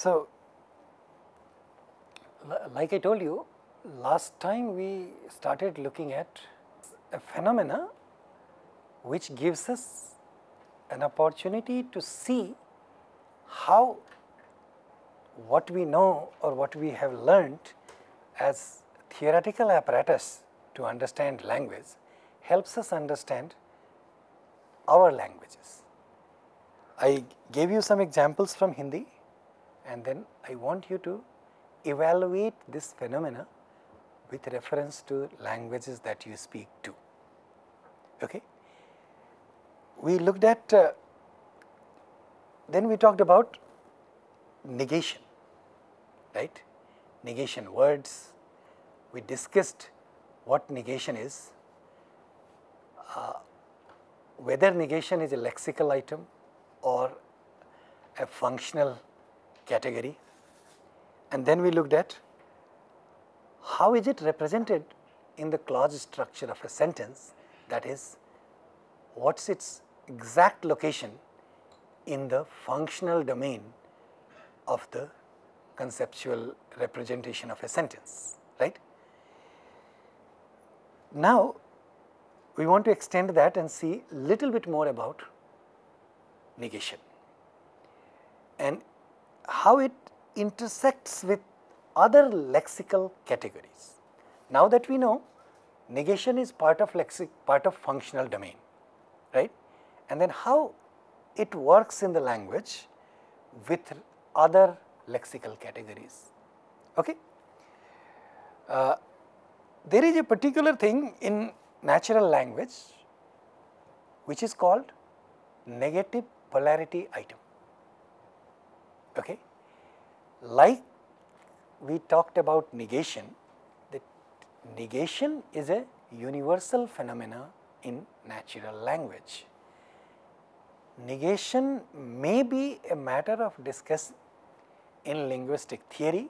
So, like I told you, last time we started looking at a phenomena which gives us an opportunity to see how what we know or what we have learnt as theoretical apparatus to understand language helps us understand our languages. I gave you some examples from Hindi and then I want you to evaluate this phenomena with reference to languages that you speak to. Okay? We looked at, uh, then we talked about negation, right? Negation words. We discussed what negation is, uh, whether negation is a lexical item or a functional category. And then we looked at how is it represented in the clause structure of a sentence that is what is its exact location in the functional domain of the conceptual representation of a sentence, right. Now, we want to extend that and see little bit more about negation and how it intersects with other lexical categories. Now that we know negation is part of lexic part of functional domain, right? And then how it works in the language with other lexical categories. Okay? Uh, there is a particular thing in natural language which is called negative polarity item. Okay? Like we talked about negation, that negation is a universal phenomena in natural language. Negation may be a matter of discuss in linguistic theory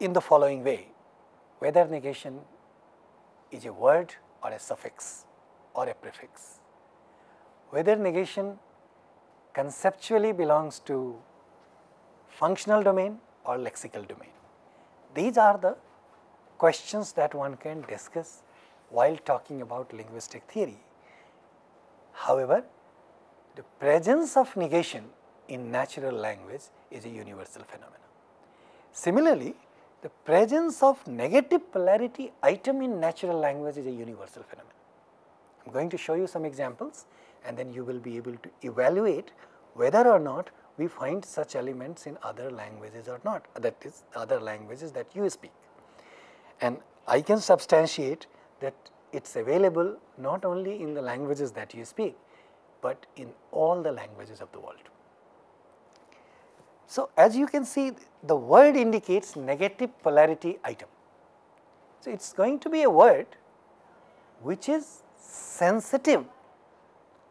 in the following way, whether negation is a word or a suffix or a prefix, whether negation conceptually belongs to functional domain or lexical domain. These are the questions that one can discuss while talking about linguistic theory. However, the presence of negation in natural language is a universal phenomenon. Similarly, the presence of negative polarity item in natural language is a universal phenomenon. I am going to show you some examples and then you will be able to evaluate whether or not we find such elements in other languages or not that is other languages that you speak. And I can substantiate that it is available not only in the languages that you speak, but in all the languages of the world. So, as you can see the word indicates negative polarity item. So, it is going to be a word which is sensitive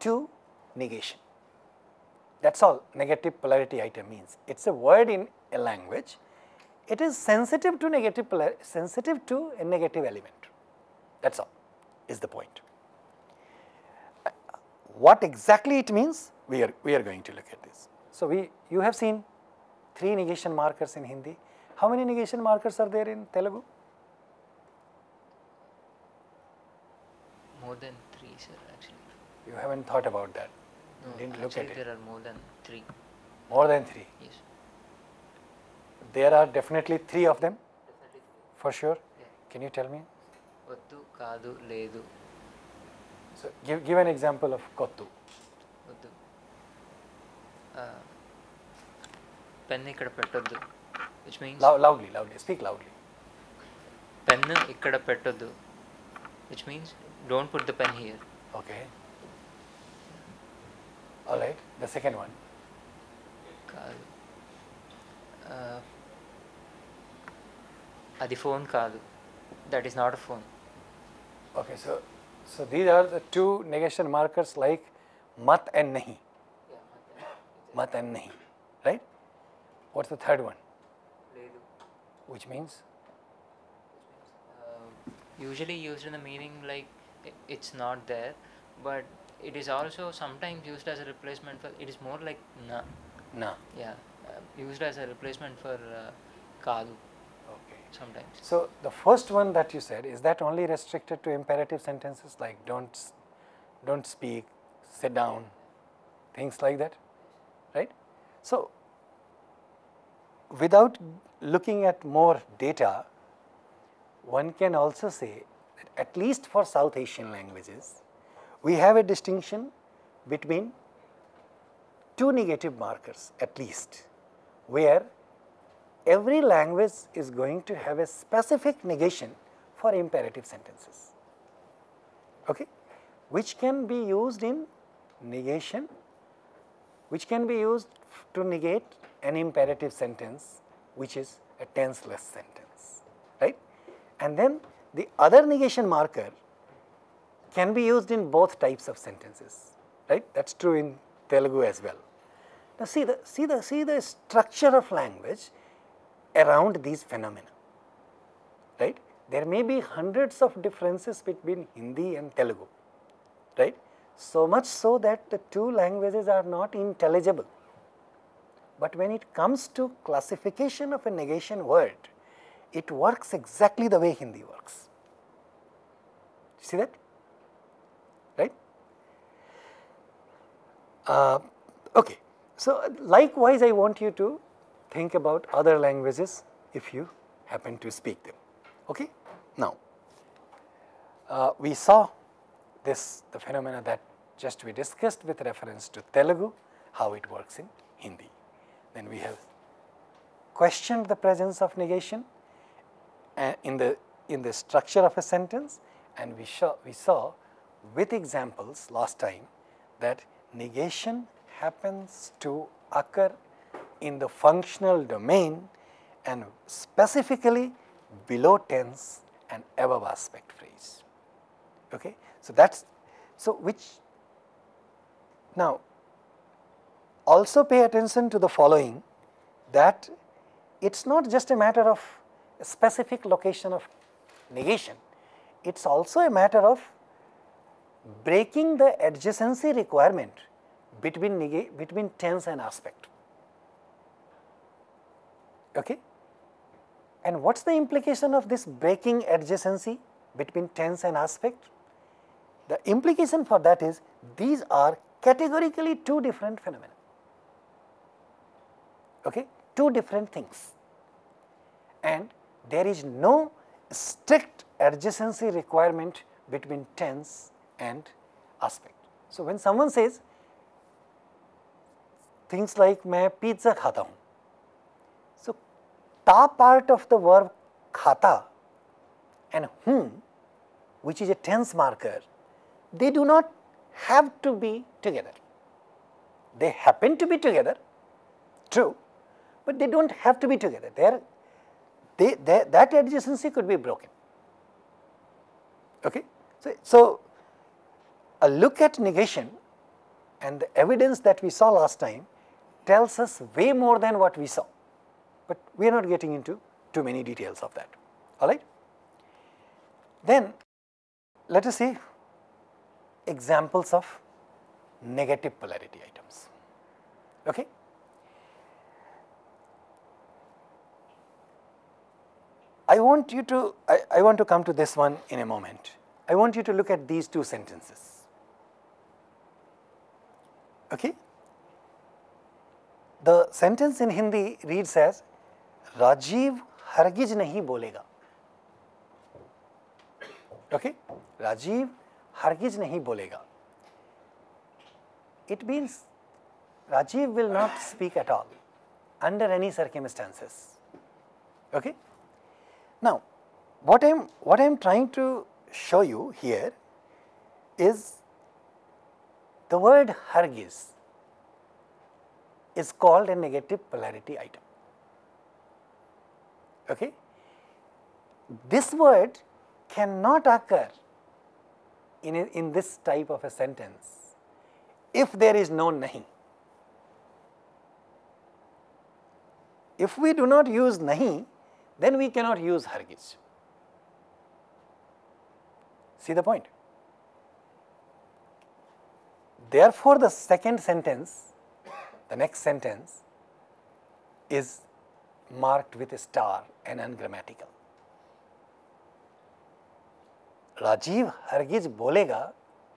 to negation. That is all negative polarity item means. It is a word in a language, it is sensitive to negative polar, sensitive to a negative element. That is all is the point. What exactly it means, we are, we are going to look at this. So, we you have seen three negation markers in Hindi. How many negation markers are there in Telugu? More than three, sir, actually. You haven't thought about that. No, Didn't look actually at it. there are more than three. More than three. Yes. There are definitely three of them Definitely. for sure. Yeah. Can you tell me? వద్దు కాదు లేదు So, give, give an example of Kottu. వద్దు pen ఇక్కడ పెట్టొద్దు which means Lou- loudly, loudly, speak loudly. Pen ఇక్కడ పెట్టొద్దు which means don't put the pen here Okay. all right, the second one. Kalu. Uh, uh call. phone Kalu, that is not a phone. Okay, so, so these are the two negation markers like mat and nahi. Mat and nahi, right? What's the third one? Which means? Uh, usually used in the meaning like it's not there, but it is also sometimes used as a replacement for it is more like na Na. yeah uh, used as a replacement for uh, kadu Okay. sometimes So the first one that you said is that only restricted to imperative sentences like don't don't speak, sit down, things like that, right? So without looking at more data, one can also say that at least for South Asian languages, we have a distinction between two negative markers at least, where every language is going to have a specific negation for imperative sentences, okay, which can be used in negation, which can be used to negate an imperative sentence, which is a tenseless sentence, right? And then the other negation marker can be used in both types of sentences, right? That is true in Telugu as well. Now see the see the see the structure of language around these phenomena, right? There may be hundreds of differences between Hindi and Telugu, right? So much so that the two languages are not intelligible. But when it comes to classification of a negation word, it works exactly the way Hindi works. See that? Right? Uh, okay. So, likewise I want you to think about other languages if you happen to speak them. Okay? Now, uh, we saw this the phenomena that just we discussed with reference to Telugu, how it works in Hindi. Then we have questioned the presence of negation uh, in the in the structure of a sentence and we saw we saw with examples last time that negation happens to occur in the functional domain and specifically below tense and above aspect phrase. Okay? So, that is so which now also pay attention to the following that it is not just a matter of a specific location of negation, it is also a matter of breaking the adjacency requirement between between tense and aspect. Okay? And what is the implication of this breaking adjacency between tense and aspect? The implication for that is these are categorically two different phenomena. Okay? Two different things. And there is no strict adjacency requirement between tense and aspect. So, when someone says things like मैं pizza खाता हूँ so ta part of the verb khata and whom which is a tense marker they do not have to be together they happen to be together true but they do not have to be together they are they, they that adjacency could be broken okay so, so a look at negation and the evidence that we saw last time tells us way more than what we saw, but we are not getting into too many details of that, all right. Then let us see examples of negative polarity items, okay. I want you to, I, I want to come to this one in a moment. I want you to look at these two sentences. Okay? The sentence in Hindi reads as Rajiv hargiz nahi bolega. Okay? Rajiv hargiz nahi bolega. It means Rajiv will not speak at all under any circumstances. Okay? Now, what I am what I am trying to show you here is the word Hargiz is called a negative polarity item. Okay? This word cannot occur in, a, in this type of a sentence if there is no nahi. If we do not use nahi, then we cannot use Hargiz. See the point? Therefore, the second sentence, the next sentence is marked with a star and ungrammatical. Rajiv Hargiz bolega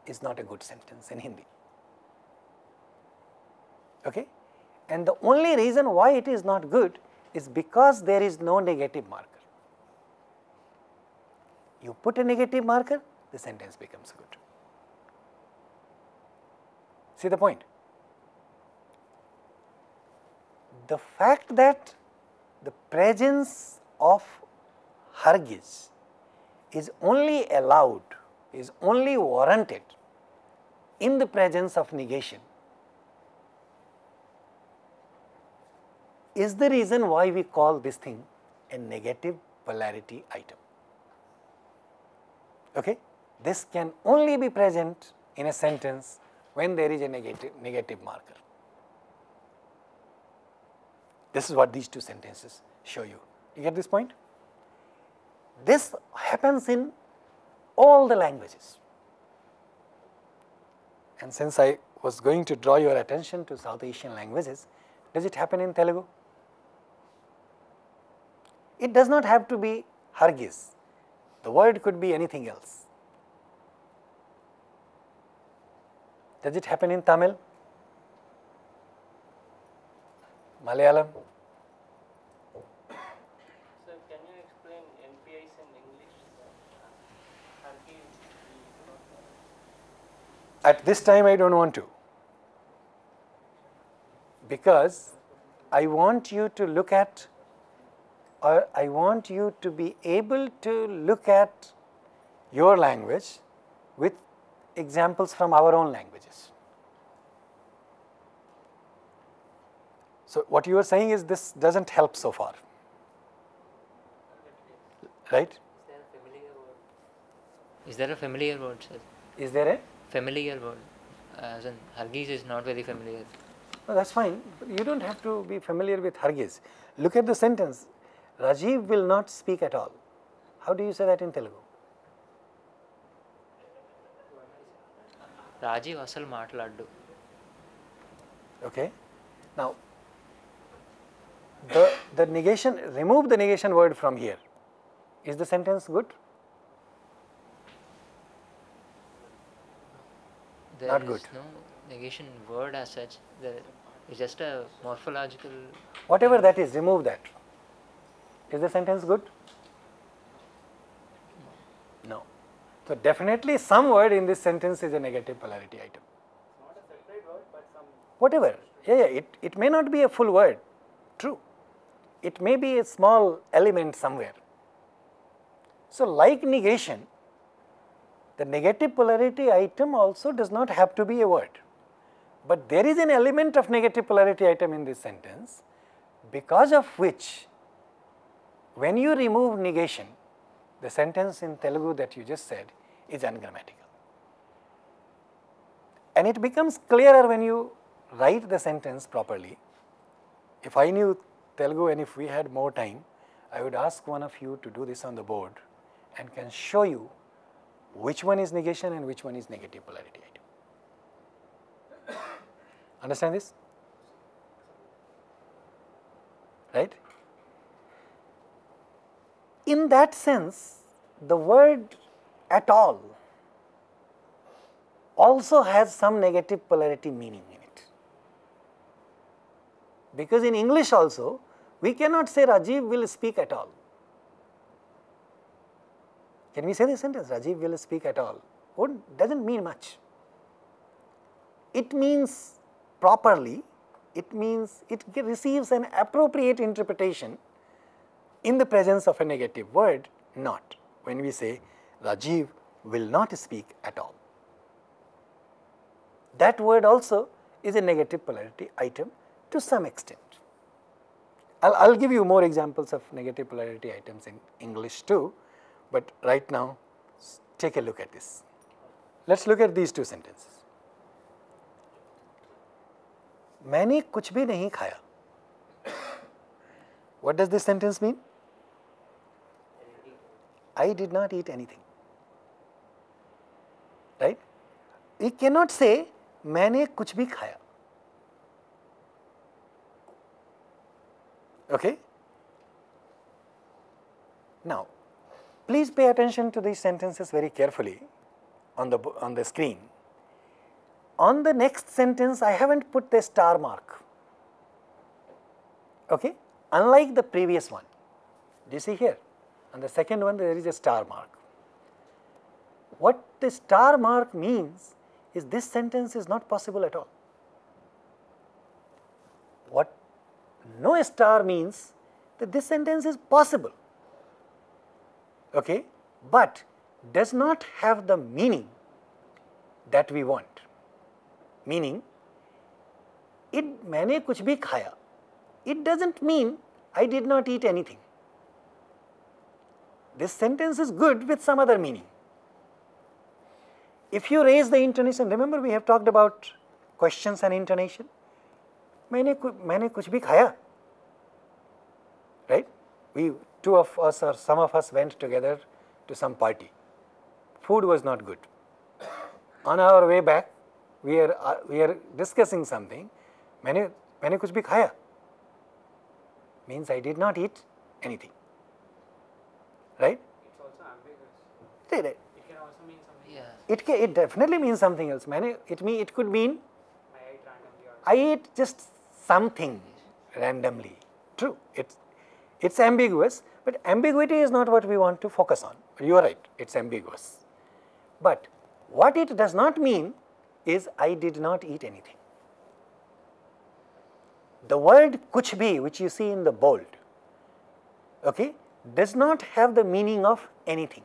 is not a good sentence in Hindi. Okay? And the only reason why it is not good is because there is no negative marker. You put a negative marker, the sentence becomes good. See the point? The fact that the presence of Hargiz is only allowed, is only warranted in the presence of negation is the reason why we call this thing a negative polarity item. Okay? This can only be present in a sentence when there is a negative, negative marker. This is what these two sentences show you. You get this point? This happens in all the languages. And since I was going to draw your attention to South Asian languages, does it happen in Telugu? It does not have to be Hargiz. The word could be anything else. Does it happen in Tamil? Malayalam? Sir, can you explain NPIs in English? Harki is not At this time, I don't want to. Because I want you to look at, or I want you to be able to look at your language with examples from our own languages. So, what you are saying is this doesn't help so far, right? Is there a familiar word, sir? Is there a? Familiar word. As in, Hargiz is not very familiar. No, that's fine. You don't have to be familiar with Hargiz. Look at the sentence. Rajiv will not speak at all. How do you say that in Telugu? Rajiv అసలు మాట్లాడు Okay. Now, the, the negation, remove the negation word from here. Is the sentence good? There Not is good. no negation word as such. There is just a morphological. Whatever that is, remove that. Is the sentence good? So, definitely some word in this sentence is a negative polarity item. not a separate word, but some whatever. Yeah, yeah, it, it may not be a full word, true. It may be a small element somewhere. So, like negation, the negative polarity item also does not have to be a word. But there is an element of negative polarity item in this sentence, because of which, when you remove negation, the sentence in Telugu that you just said is ungrammatical. And it becomes clearer when you write the sentence properly. If I knew Telugu and if we had more time, I would ask one of you to do this on the board and can show you which one is negation and which one is negative polarity item. Understand this? Right? In that sense, the word at all also has some negative polarity meaning in it. Because in English also, we cannot say Rajiv will speak at all. Can we say this sentence? Rajiv will speak at all. Doesn't mean much. It means properly, it means it receives an appropriate interpretation in the presence of a negative word, not when we say Rajiv will not speak at all. That word also is a negative polarity item to some extent. I'll, I'll give you more examples of negative polarity items in English too, but right now s- take a look at this. Let's look at these two sentences. मैंने कुछ भी नहीं खाया What does this sentence mean? I did not eat anything. Right? We cannot say मैंने कुछ भी खाया okay now please pay attention to these sentences very carefully on the bo- on the screen on the next sentence i haven't put the star mark okay unlike the previous one do you see here on the second one there is a star mark what the star mark means is this sentence is not possible at all. What no star means that this sentence is possible, okay, but does not have the meaning that we want. Meaning, it मैंने कुछ भी खाया, it doesn't mean I did not eat anything. This sentence is good with some other meaning. If you raise the intonation, remember we have talked about questions and intonation. मैंने कु- मैंने कुछ भी खाया, right? We two of us or some of us went together to some party. Food was not good. On our way back, we are uh, we are discussing something. मैंने मैंने कुछ भी खाया. Means I did not eat anything. Right? It's also ambiguous. Right, It it definitely means something else. it mean it could mean I ate just something randomly. True, it's it's ambiguous, but ambiguity is not what we want to focus on. You are right, it's ambiguous. But what it does not mean is I did not eat anything. The word kuch bhi, which you see in the bold, okay, does not have the meaning of anything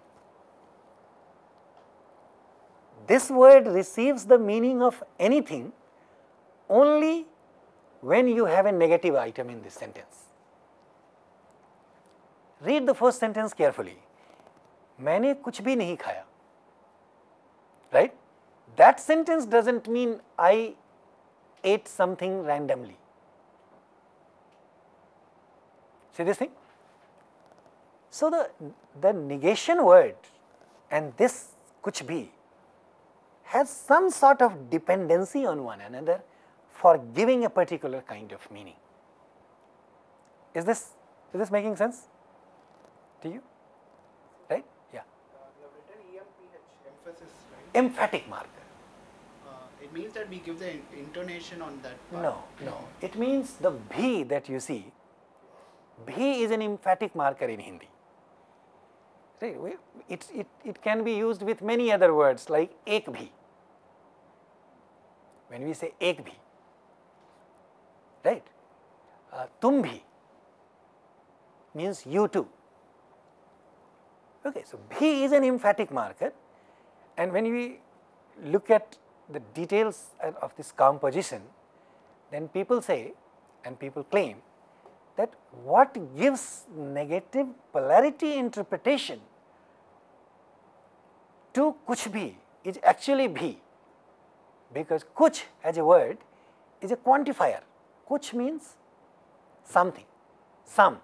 This word receives the meaning of anything only when you have a negative item in this sentence. Read the first sentence carefully. मैंने कुछ भी नहीं खाया. Right? That sentence doesn't mean I ate something randomly. See this thing? So the, the negation word and this kuch bhi has some sort of dependency on one another for giving a particular kind of meaning. Is this, is this making sense to you? Right? Yeah. Uh, you have written EMPH, emphasis, right? Emphatic marker. Uh, it means that we give the in- intonation on that part. No, no. It means the bhi that you see, bhi is an emphatic marker in Hindi. Right? It, it, it can be used with many other words like ek bhi. When we say ek bhi, right? Uh, tum bhi means you too. Okay, so bhi is an emphatic marker and when we look at the details of this composition, then people say and people claim that what gives negative polarity interpretation to kuch bhi is actually bhi because kuch as a word is a quantifier. Kuch means something, some.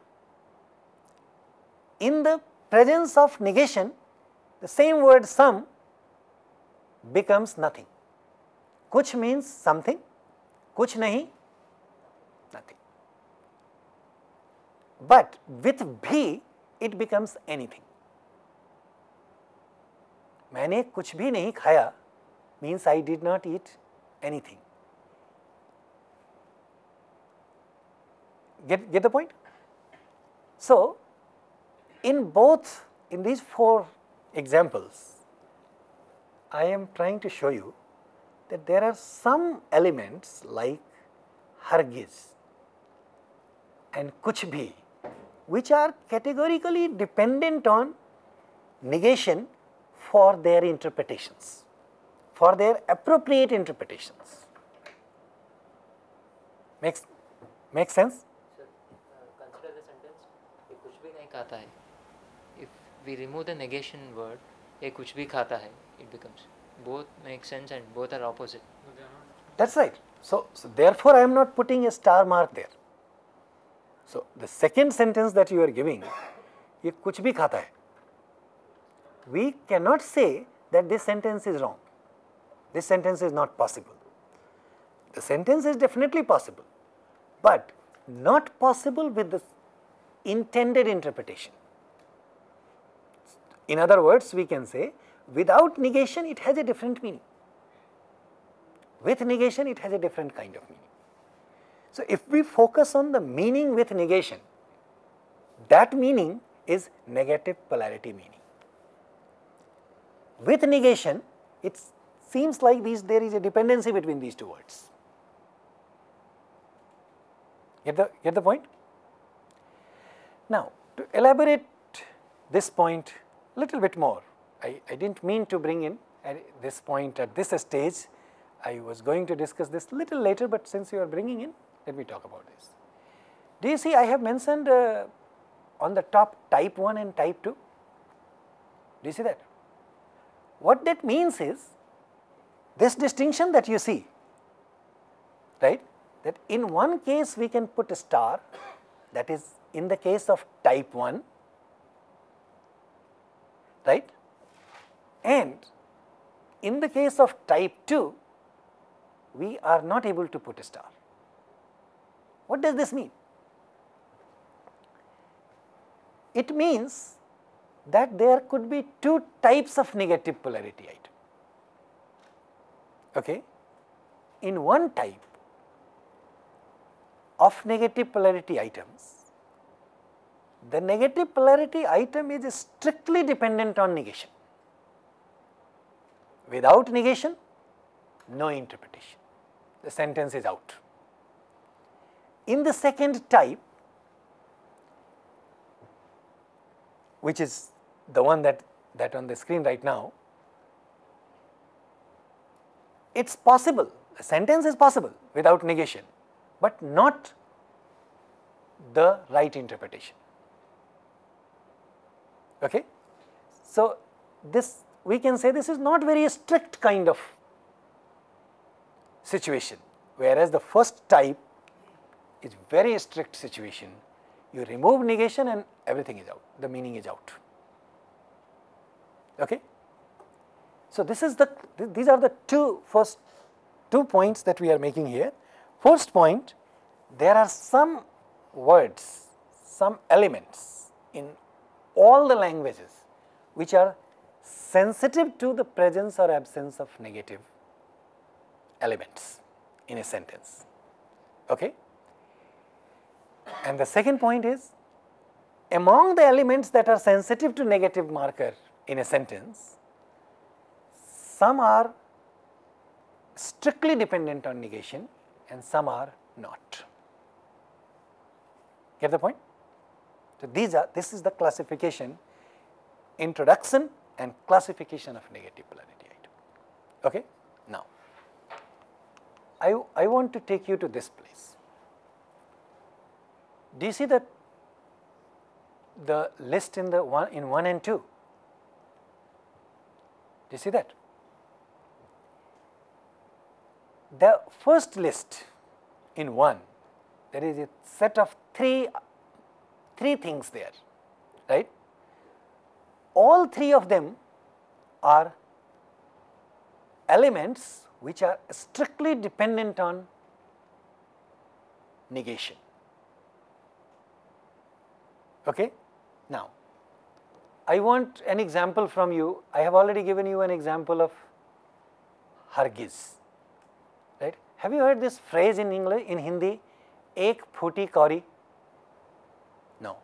In the presence of negation, the same word some becomes nothing. कुछ means something, कुछ नहीं, nothing. But with भी it becomes anything. मैंने कुछ भी नहीं खाया means I did not eat anything. Get, get the point? So, in both, in these four examples, I am trying to show you that there are some elements like hargiz and kuch bhi which are categorically dependent on negation for their interpretations, for their appropriate interpretations. Makes, makes sense? Sir, uh, consider the sentence ये कुछ भी नहीं खाता है if we remove the negation word ये कुछ भी खाता है it becomes both make sense and both are opposite No, they are not. That's right. So, so therefore, I am not putting a star mark there. So, the second sentence that you are giving, ये कुछ भी खाता है. We cannot say that this sentence is wrong. This sentence is not possible. the sentence is definitely possible, but not possible with the intended interpretation. In other words, we can say without negation it has a different meaning. With negation it has a different kind of meaning. So, if we focus on the meaning with negation, that meaning is negative polarity meaning. With negation, it seems like these, there is a dependency between these two words. Get the, get the point? Now, to elaborate this point a little bit more, I, I did not mean to bring in this point at this stage, I was going to discuss this little later, but since you are bringing in, let me talk about this. Do you see I have mentioned uh, on the top type 1 and type 2? Do you see that? What that means is this distinction that you see, right, that in one case we can put a star that is in the case of type 1, right, and in the case of type 2, we are not able to put a star. What does this mean? It means that there could be two types of negative polarity item. Okay? In one type of negative polarity items, the negative polarity item is strictly dependent on negation. Without negation, no interpretation, the sentence is out. In the second type, which is the one that, that on the screen right now, it is possible, a sentence is possible without negation, but not the right interpretation. Okay? So, this we can say this is not very strict kind of situation, whereas the first type is very strict situation. You remove negation and everything is out, the meaning is out. Okay? So, this is the th these are the two first two points that we are making here. First point, there are some words, some elements in all the languages which are sensitive to the presence or absence of negative elements in a sentence. Okay? And the second point is among the elements that are sensitive to negative marker in a sentence, some are strictly dependent on negation and some are not. Get the point? So, these are this is the classification introduction and classification of negative polarity item. Okay? Now, I, I want to take you to this place. Do you see that the list in the one in 1 and 2? Do you see that? The first list in 1, there is a set of 3, three things there, right? All three of them are elements which are strictly dependent on negation. Okay? Now, I want an example from you. I have already given you an example of Hargiz. Have you heard this phrase in English, in Hindi? Ek phuti kauri? No.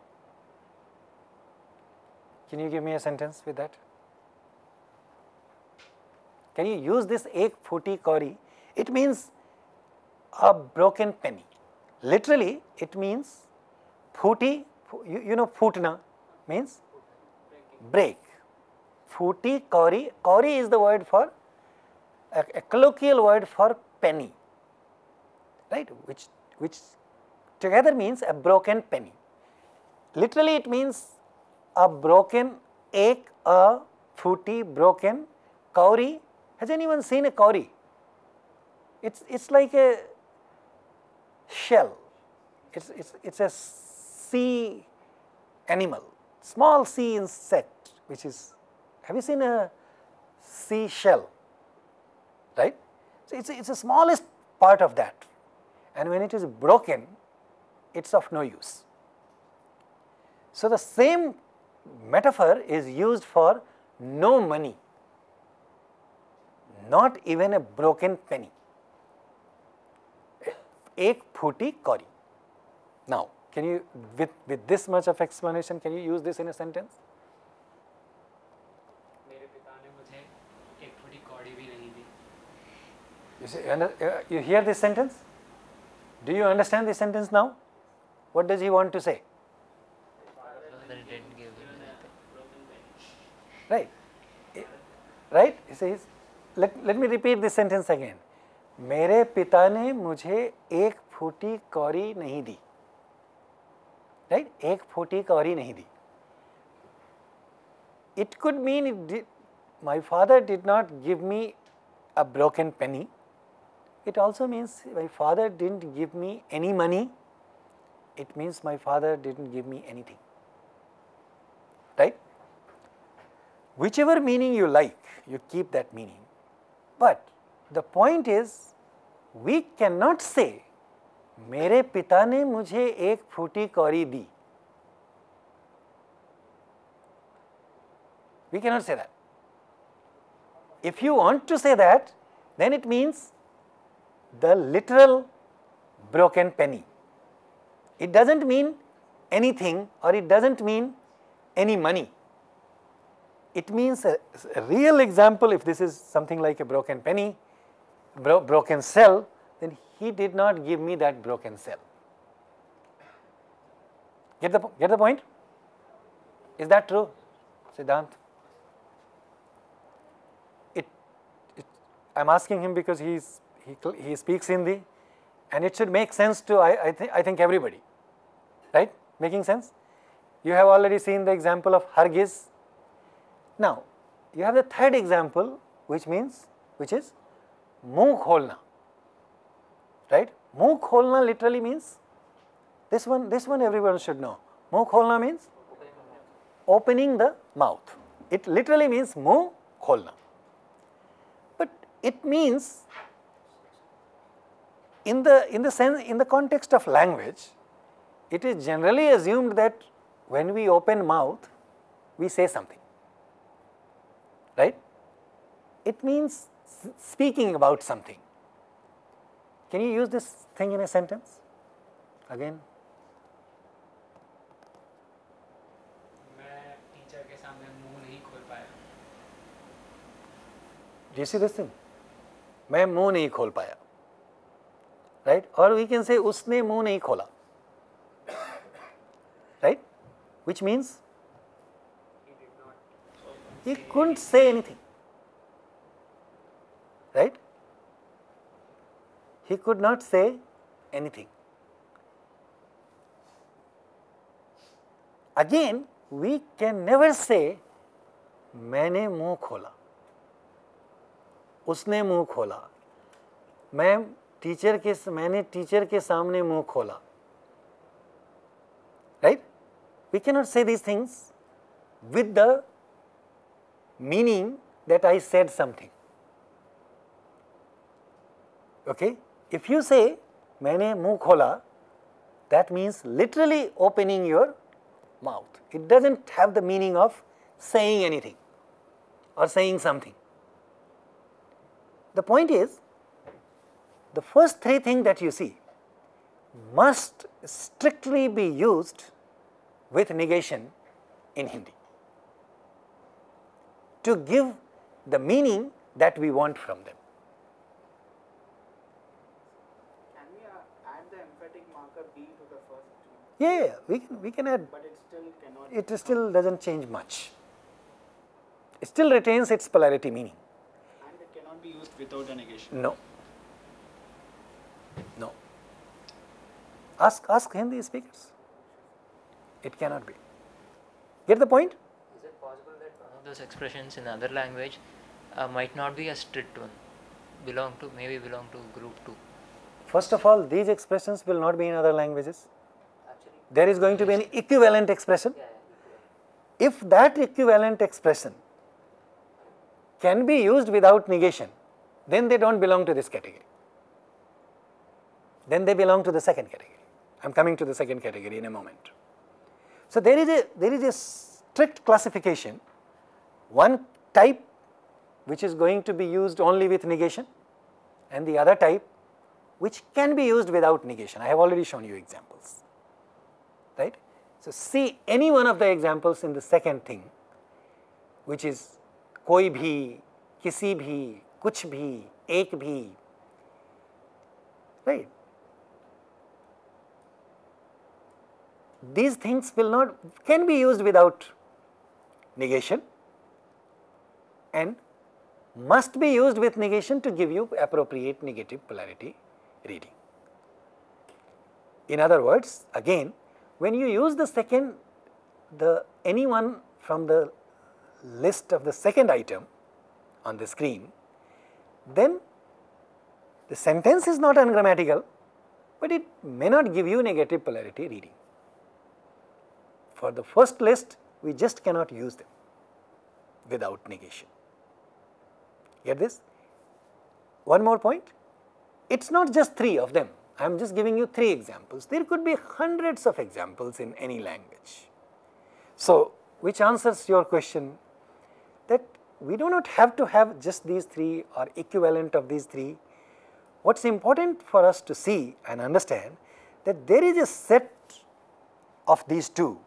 Can you give me a sentence with that? Can you use this ek phuti kauri? It means a broken penny. Literally, it means phuti, you, you know phutna means break. Phuti kauri, kauri is the word for, a, a colloquial word for penny, right, which, which together means a broken penny. Literally it means a broken egg, a, phuti, broken, kauri has anyone seen a kauri? It's, it's like a shell, it's, it's, it's a sea animal, small sea insect which is, have you seen a sea shell, right? So, it's, it's the smallest part of that and when it is broken, it is of no use. So, the same metaphor is used for no money, not even a broken penny. Ek phuti kauri. Now, can you with, with this much of explanation, can you use this in a sentence? You, see, uh, you hear this sentence? Do you understand this sentence now? What does he want to say? Father didn't give him anything. Right? Eh, Right? He says, let, let me repeat this sentence again. मेरे पिता ने मुझे एक फूटी कौरी नहीं दी right एक फूटी कौरी नहीं दी it could mean it did, my father did not give me a broken penny it also means my father didn't give me any money it means my father didn't give me anything right whichever meaning you like, you keep that meaning. But the point is, we cannot say, मेरे पिता ने मुझे एक फूटी कौरी दी. We cannot say that. If you want to say that, then it means the literal broken penny. It doesn't mean anything or it doesn't mean any money it means a, a real example if this is something like a broken penny, bro, broken cell, then he did not give me that broken cell. Get the, get the point? Is that true, Siddhant? It, it, I'm asking him because he, cl- he, he speaks Hindi and it should make sense to I, I, th I think everybody, right? Making sense? You have already seen the example of Hargiz. Now, you have the third example which means, which is Mukholna, right? Mukholna literally means, this one, this one everyone should know. Mukholna means opening the mouth. It literally means Mukholna. But it means in the in the sense in the context of language it is generally assumed that when we open mouth we say something right? It means s- speaking about something. Can you use this thing in a sentence? Again, मैं teacher के सामने मुंह नहीं खोल पाया do you see this thing? मैं मुंह नहीं खोल पाया right? Or we can say उसने मुंह नहीं खोला right? Which means he couldn't say anything right? He could not say anything. Again, we can never say मैंने मुंह खोला उसने मुंह खोला मैं टीचर के मैंने टीचर के सामने मुंह खोला right we cannot say these things with the meaning that I said something okay if you say मैंने मुंह खोला that means literally opening your mouth it doesn't have the meaning of saying anything or saying something the point is the first three things that you see must strictly be used with negation in Hindi to give the meaning that we want from them Can we uh, add the emphatic marker bhi to the first two? Yeah, yeah, we can we can add. But it still cannot. It still doesn't change much. It still retains its polarity meaning. And it cannot be used without a negation. No. No. Ask ask Hindi speakers. It cannot be. Get the point? Is it possible that one of those expressions in other language uh, might not be a strict one, belong to maybe belong to group two? First of all, these expressions will not be in other languages. Actually, There is going to be an equivalent expression. yeah, yeah, If that equivalent expression can be used without negation, then they don't belong to this category. Then they belong to the second category. I am coming to the second category in a moment. So, there is a there is a strict classification, one type which is going to be used only with negation and the other type which can be used without negation. I have already shown you examples, right. So, see any one of the examples in the second thing which is koi bhi, kisi bhi, kuch bhi, ek bhi, right. These things will not can be used without negation and must be used with negation to give you appropriate negative polarity reading. In other words, again when you use the second the anyone from the list of the second item on the screen, then the sentence is not ungrammatical, but it may not give you negative polarity reading. For the first list, we just cannot use them without negation. Get this? One more point, it is not just three of them, I am just giving you three examples. There could be hundreds of examples in any language. So, which answers your question that we do not have to have just these three or equivalent of these three. What is important for us to see and understand that there is a set of these two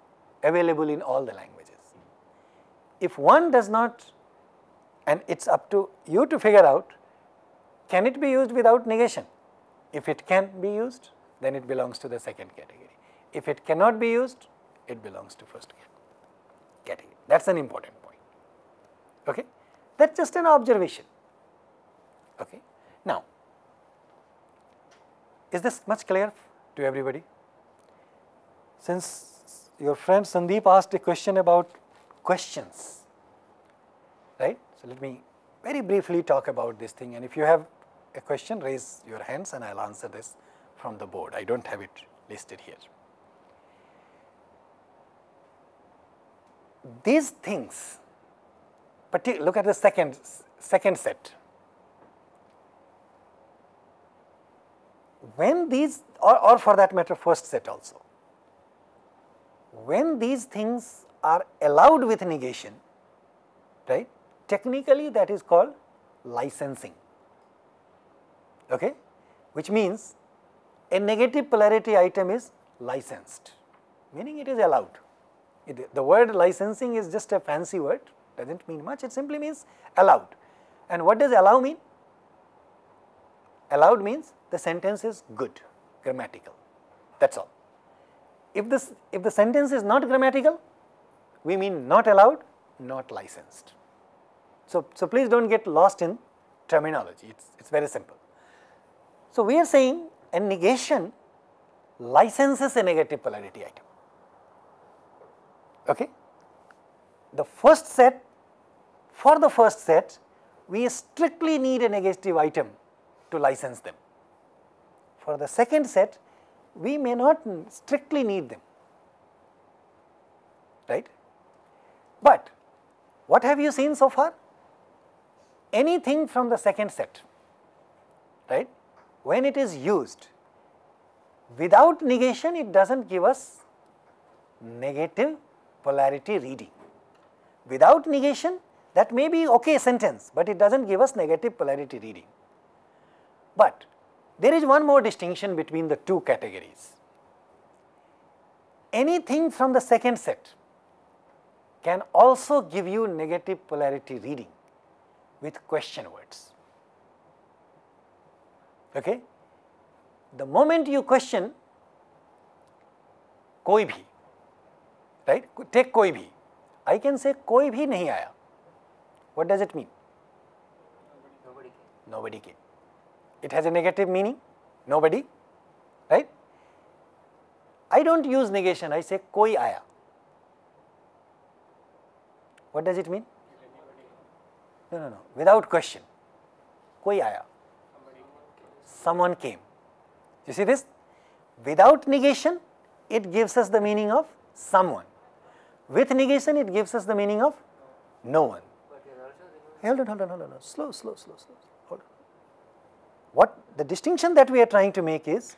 available in all the languages. If one does not and it is up to you to figure out can it be used without negation. If it can be used then it belongs to the second category. If it cannot be used it belongs to first category. That is an important point. Okay? That is just an observation. Okay? Now, is this much clear to everybody? Since your friend Sandeep asked a question about questions, right? So, let me very briefly talk about this thing and if you have a question raise your hands and I will answer this from the board. I do not have it listed here. These things, look at the second, second set. When these or, or for that matter first set also, when these things are allowed with negation, right, technically that is called licensing, okay, which means a negative polarity item is licensed, meaning it is allowed. It, the word licensing is just a fancy word, does not mean much, it simply means allowed. And what does allow mean? Allowed means the sentence is good, grammatical, that is all. If this if the sentence is not grammatical, we mean not allowed, not licensed. So, so please do not get lost in terminology, it is it's very simple. So, we are saying a negation licenses a negative polarity item. Okay? The first set, for the first set, we strictly need a negative item to license them. For the second set, we may not strictly need them, right. But what have you seen so far? Anything from the second set, right, when it is used without negation, it does not give us negative polarity reading. Without negation, that may be okay sentence, but it does not give us negative polarity reading. But there is one more distinction between the two categories. Anything from the second set can also give you negative polarity reading with question words. Okay? The moment you question koi bhi, right? Take koi bhi. I can say koi bhi nahi aaya. What does it mean? Nobody came. Nobody came it has a negative meaning, nobody, right. I do not use negation, I say koi aaya. What does it mean? No, no, no, without question, koi aaya. Someone came. You see this? Without negation, it gives us the meaning of someone. With negation, it gives us the meaning of no one. Hold on, hold on, hold on, slow, slow, slow, slow. What the distinction that we are trying to make is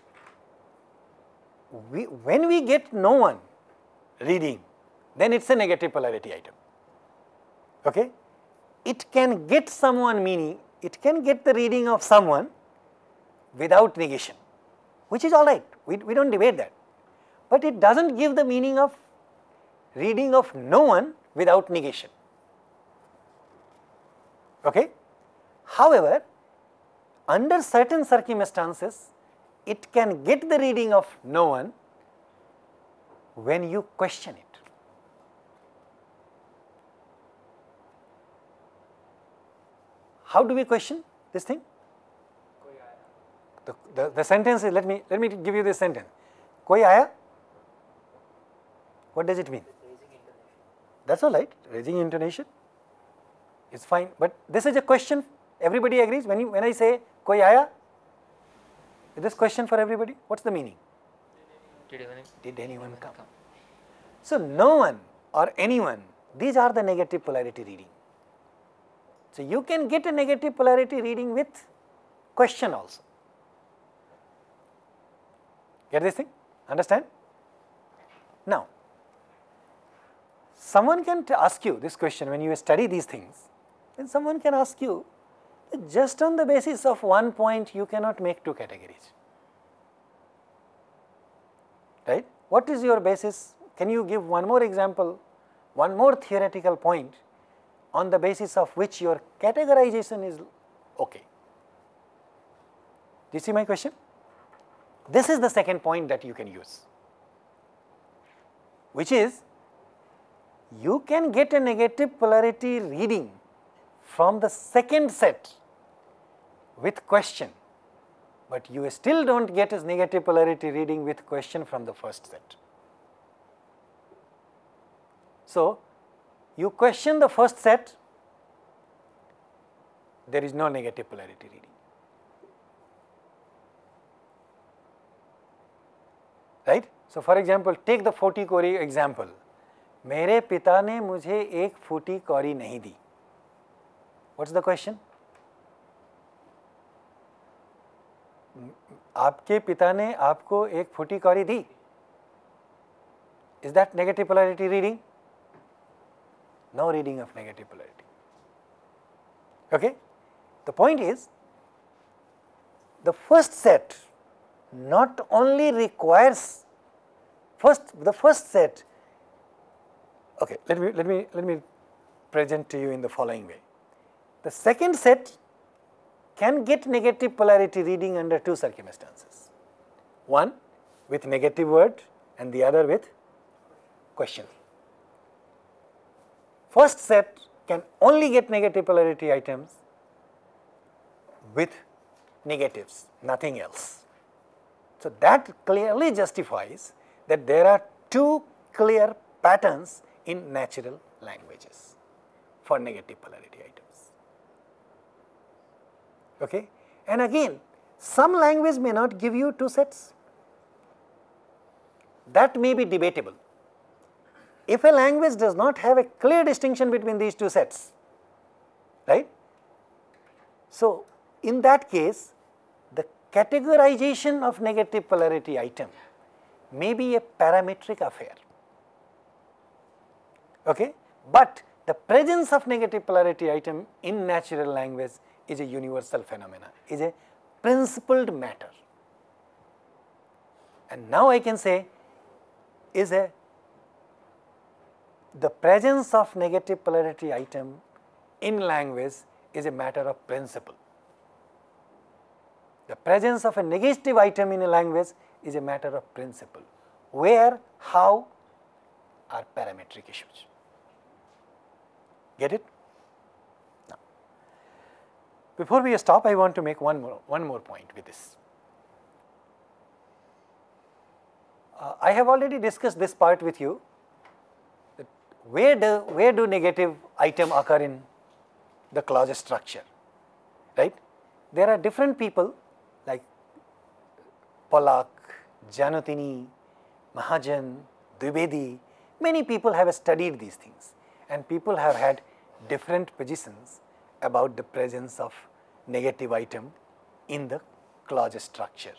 we, when we get no one reading, then it's a negative polarity item. Okay? It can get someone meaning, it can get the reading of someone without negation, which is all right, we, we don't debate that. But it does not give the meaning of reading of no one without negation. Okay? However, under certain circumstances, it can get the reading of no one when you question it. How do we question this thing? The, the, the sentence is, let me, let me give you this sentence. Koi aya? What does it mean? That's all right, raising intonation is fine, but this is a question everybody agrees, when you, when I say koi aaya, is this question for everybody, what's the meaning? Did anyone, Did anyone come? So no one or anyone, these are the negative polarity reading. So you can get a negative polarity reading with question also. Get this thing? Understand? Now, someone can ask you this question when you study these things, then someone can ask you just on the basis of one point you cannot make two categories. Right? What is your basis? Can you give one more example, one more theoretical point on the basis of which your categorization is okay? Do you see my question? This is the second point that you can use, which is you can get a negative polarity reading from the second set with question, but you still do not get a negative polarity reading with question from the first set. So, you question the first set, there is no negative polarity reading. Right? So, for example, take the फूटी कौरी example. मेरे पिता ने मुझे एक फूटी कौरी नहीं दी. What's the question? आपके पिता ने आपको एक फूटी कौरी दी is that negative polarity reading no reading of negative polarity okay the point is the first set not only requires first the first set okay let me let me let me present to you in the following way the second set can get negative polarity reading under two circumstances one with negative word and the other with question first set can only get negative polarity items with negatives, nothing else. So, that clearly justifies that there are two clear patterns in natural languages for negative polarity items. Okay? And again, some language may not give you two sets, that may be debatable. If a language does not have a clear distinction between these two sets, right? So, in that case, the categorization of negative polarity item may be a parametric affair, okay? but the presence of negative polarity item in natural language is a universal phenomena, is a principled matter. And now I can say is a the presence of negative polarity item in language is a matter of principle. The presence of a negative item in a language is a matter of principle, where, how are parametric issues. Get it? Before we stop, I want to make one more, one more point with this. Uh, I have already discussed this part with you where do where do negative item occur in the clause structure right there are different people like Pollock, Zanuttini, Mahajan, Dwivedi, many people have studied these things and people have had different positions about the presence of negative item in the clause structure.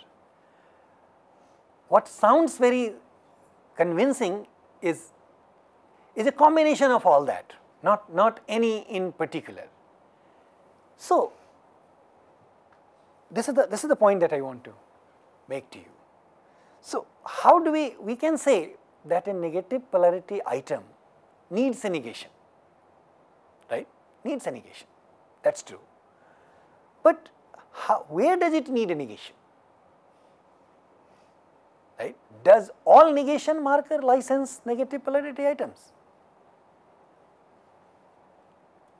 what sounds very convincing is, is a combination of all that, not, not any in particular. So, this is the, this is the point that I want to make to you. So, how do we, we can say that a negative polarity item needs a negation, right, needs a negation, that is true. But how, where does it need a negation? Right? Does all negation marker license negative polarity items?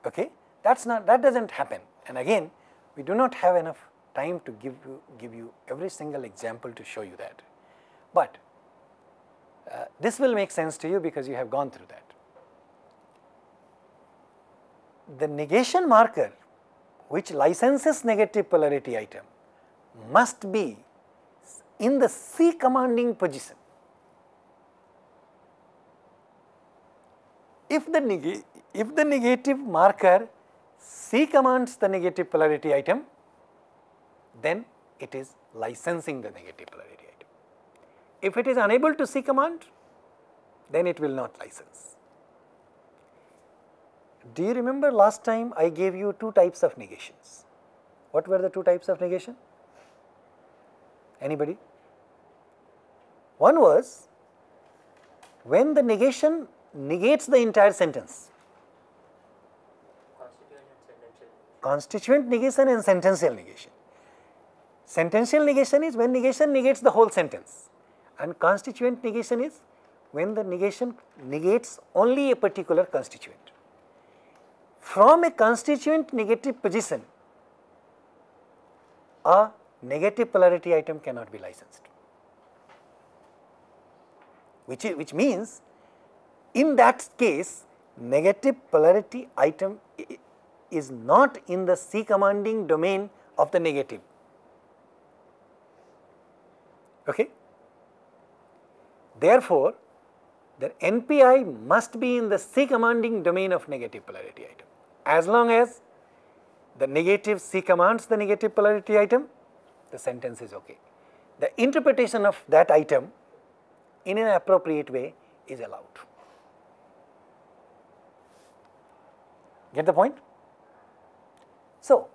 Okay? That's not, that does not happen. And again, we do not have enough time to give you, give you every single example to show you that. But uh, this will make sense to you because you have gone through that. The negation marker which licenses negative polarity item must be in the C commanding position. If the, if the negative marker C commands the negative polarity item, then it is licensing the negative polarity item. If it is unable to C command, then it will not license. Do you remember last time I gave you two types of negations? What were the two types of negation? Anybody? One was when the negation negates the entire sentence. Constituent negation and sentential negation. Sentential negation is when negation negates the whole sentence and constituent negation is when the negation negates only a particular constituent. From a constituent negative position, a negative polarity item cannot be licensed, which, which means in that case negative polarity item is not in the C commanding domain of the negative. Okay? Therefore, the NPI must be in the C commanding domain of negative polarity item. As long as the negative C commands the negative polarity item, the sentence is okay. The interpretation of that item in an appropriate way is allowed. Get the point? So,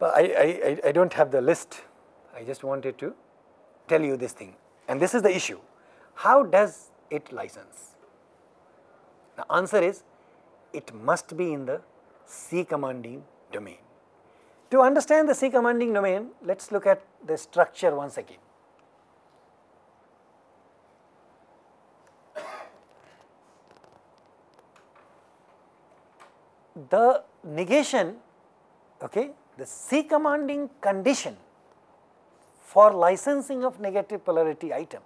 I, I, I don't have the list, I just wanted to tell you this thing and this is the issue. How does it license? The answer is it must be in the C commanding domain. To understand the C commanding domain, let us look at the structure once again. The negation, okay, the C commanding condition for licensing of negative polarity item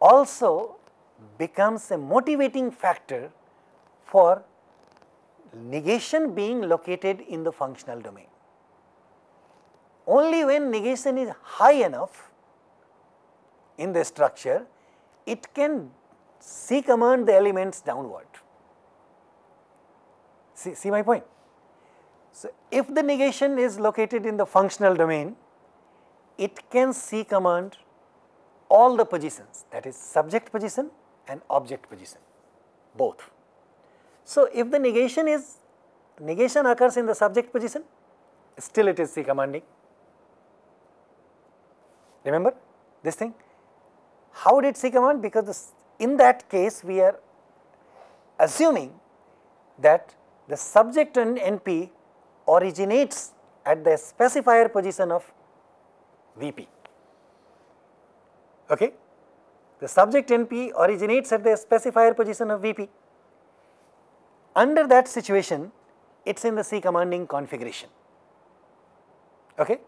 also becomes a motivating factor for negation being located in the functional domain. Only when negation is high enough in the structure, it can C command the elements downward. See, see my point? So, if the negation is located in the functional domain, it can C command all the positions that is subject position and object position both. So, if the negation is negation occurs in the subject position still it is C commanding. Remember this thing? How did C command? Because this, in that case we are assuming that the subject and NP originates at the specifier position of VP. Okay? The subject NP originates at the specifier position of VP. Under that situation, it is in the C commanding configuration. Okay?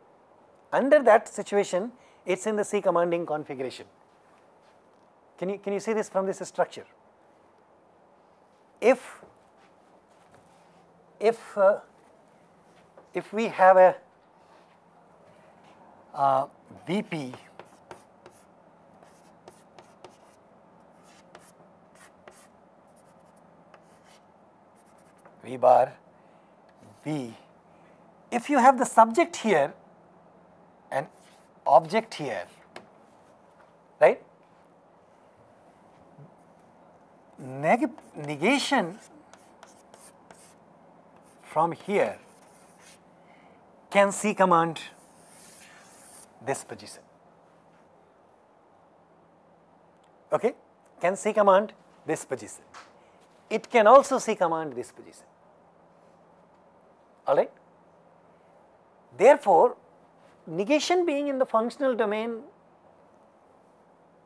Under that situation, it is in the C commanding configuration. Can you, can you see this from this structure? If, if, uh, if we have a uh, VP Bar V. If you have the subject here and object here, right? Neg negation from here can C command this position. Okay? Can C command this position. It can also C command this position. Alright? Therefore, negation being in the functional domain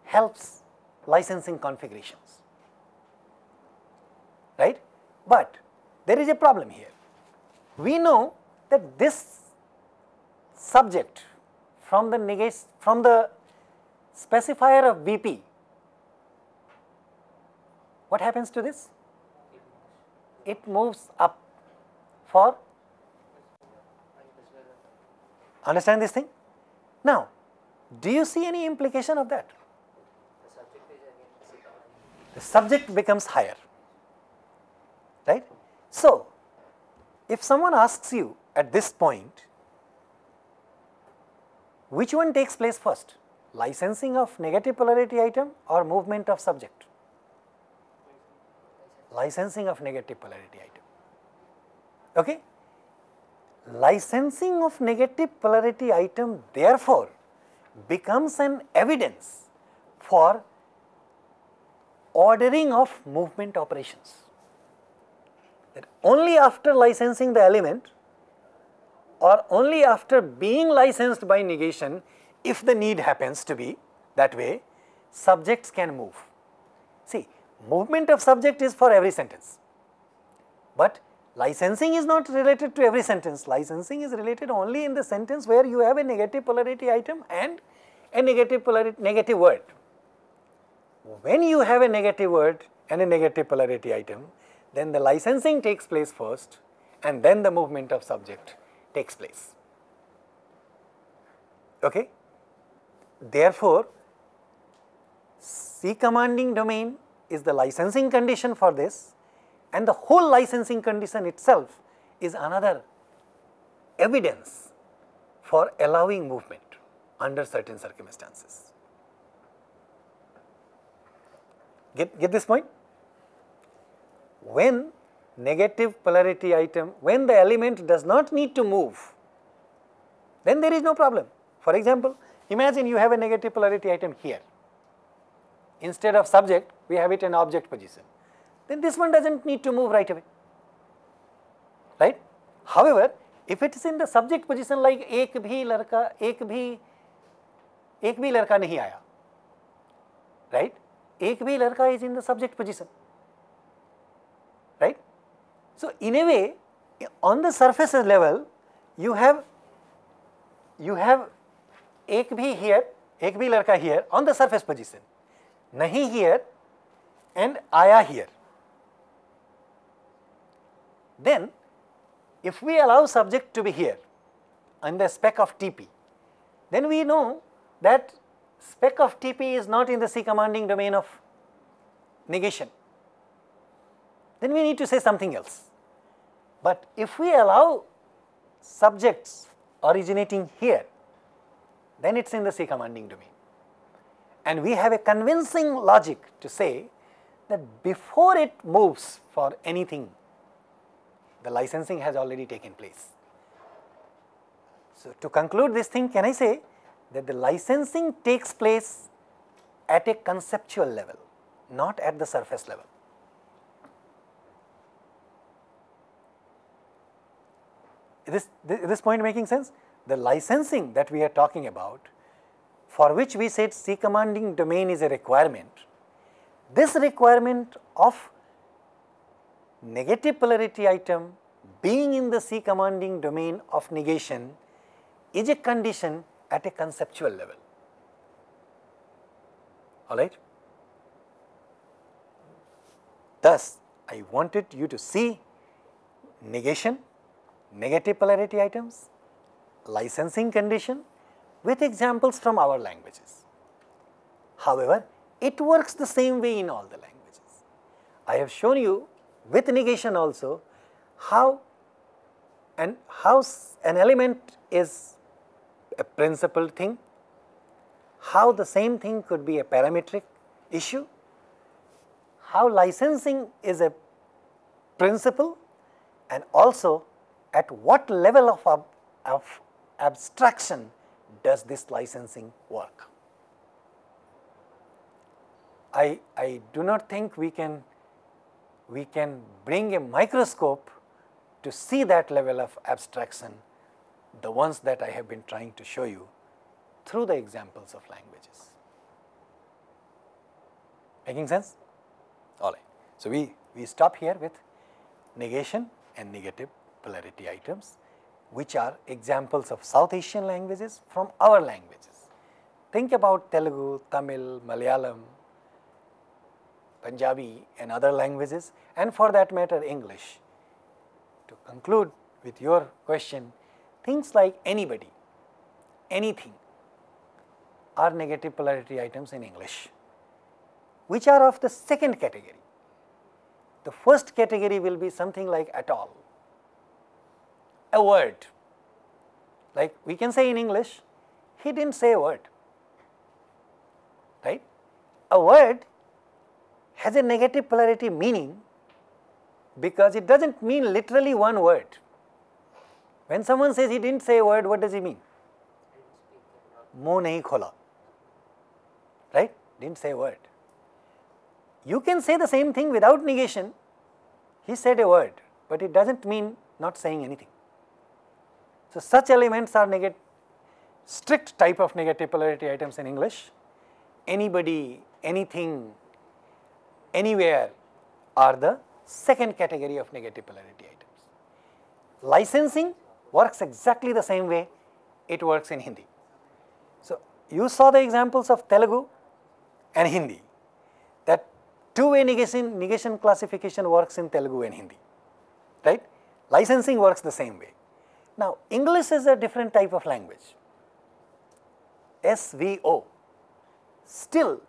helps licensing configurations, right? But there is a problem here. We know that this subject from the negation from the specifier of VP, what happens to this? It moves up for Understand this thing? Now, do you see any implication of that? The subject becomes higher, right? So, if someone asks you at this point, which one takes place first? Licensing of negative polarity item or movement of subject? Licensing of negative polarity item. Okay? Licensing of negative polarity item therefore becomes an evidence for ordering of movement operations. That only after licensing the element or only after being licensed by negation if the need happens to be that way subjects can move. See movement of subject is for every sentence, but Licensing is not related to every sentence. Licensing is related only in the sentence where you have a negative polarity item and a negative polarity negative word. When you have a negative word and a negative polarity item, then the licensing takes place first and then the movement of subject takes place. Okay? Therefore, C commanding domain is the licensing condition for this and the whole licensing condition itself is another evidence for allowing movement under certain circumstances. Get, get this point? When negative polarity item, when the element does not need to move, then there is no problem. For example, imagine you have a negative polarity item here. Instead of subject, we have it in object position then this one does not need to move right away, right. However, if it is in the subject position like ek bhi ladka, ek bhi, ek bhi ladka nahi aaya, right, ek bhi ladka is in the subject position, right. So, in a way on the surface level you have, you have ek bhi here, ek bhi ladka here on the surface position, nahi here and aaya here. Then if we allow subject to be here in the spec of TP, then we know that spec of TP is not in the C commanding domain of negation. Then we need to say something else. But if we allow subjects originating here, then it is in the C commanding domain. And we have a convincing logic to say that before it moves for anything the licensing has already taken place. So, to conclude this thing can I say that the licensing takes place at a conceptual level, not at the surface level. Is this, this point making sense? The licensing that we are talking about for which we said C commanding domain is a requirement, this requirement of negative polarity item being in the C commanding domain of negation is a condition at a conceptual level. Alright. Thus, I wanted you to see negation, negative polarity items, licensing condition with examples from our languages. However, it works the same way in all the languages. I have shown you with negation also how and how an element is a principal thing how the same thing could be a parametric issue, how licensing is a principle and also at what level of, ab of abstraction does this licensing work. I, I do not think we can, we can bring a microscope to see that level of abstraction, the ones that I have been trying to show you through the examples of languages. Making sense? All right. So, we, we stop here with negation and negative polarity items which are examples of South Asian languages from our languages. Think about Telugu, Tamil, Malayalam, Punjabi and other languages and for that matter English. To conclude with your question, things like anybody, anything are negative polarity items in English, which are of the second category. The first category will be something like at all, a word. Like we can say in English, he didn't say a word, right? A word has a negative polarity meaning because it does not mean literally one word. When someone says he did not say a word, what does he mean? Mo nahi khola, right? Did not say a word. You can say the same thing without negation. He said a word, but it does not mean not saying anything. So, such elements are negative, strict type of negative polarity items in English. Anybody, anything, anywhere are the second category of negative polarity items licensing works exactly the same way it works in hindi so you saw the examples of telugu and Hindi. That two-way negation, negation classification works in Telugu and Hindi, right? Licensing works the same way. Now, English is a different type of language, SVO. Still,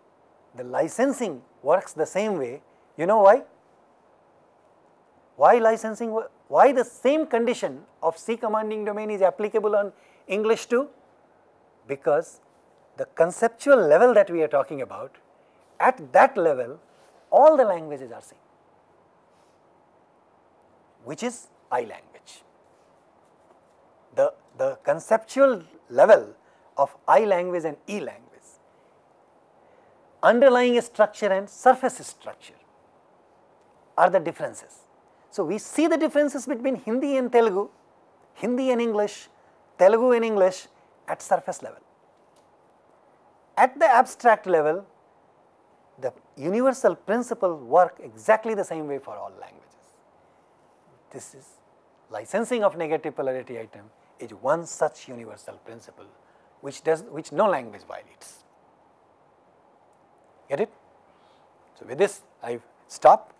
the licensing works the same way. You know why? Why licensing, why the same condition of C commanding domain is applicable on English too? Because the conceptual level that we are talking about, at that level all the languages are same, which is I language. The, the conceptual level of I language and E language, underlying structure and surface structure are the differences. So, we see the differences between Hindi and Telugu, Hindi and English, Telugu and English at surface level. At the abstract level, the universal principle work exactly the same way for all languages. This is licensing of negative polarity item is one such universal principle which does which no language violates. Get it? So, with this I stop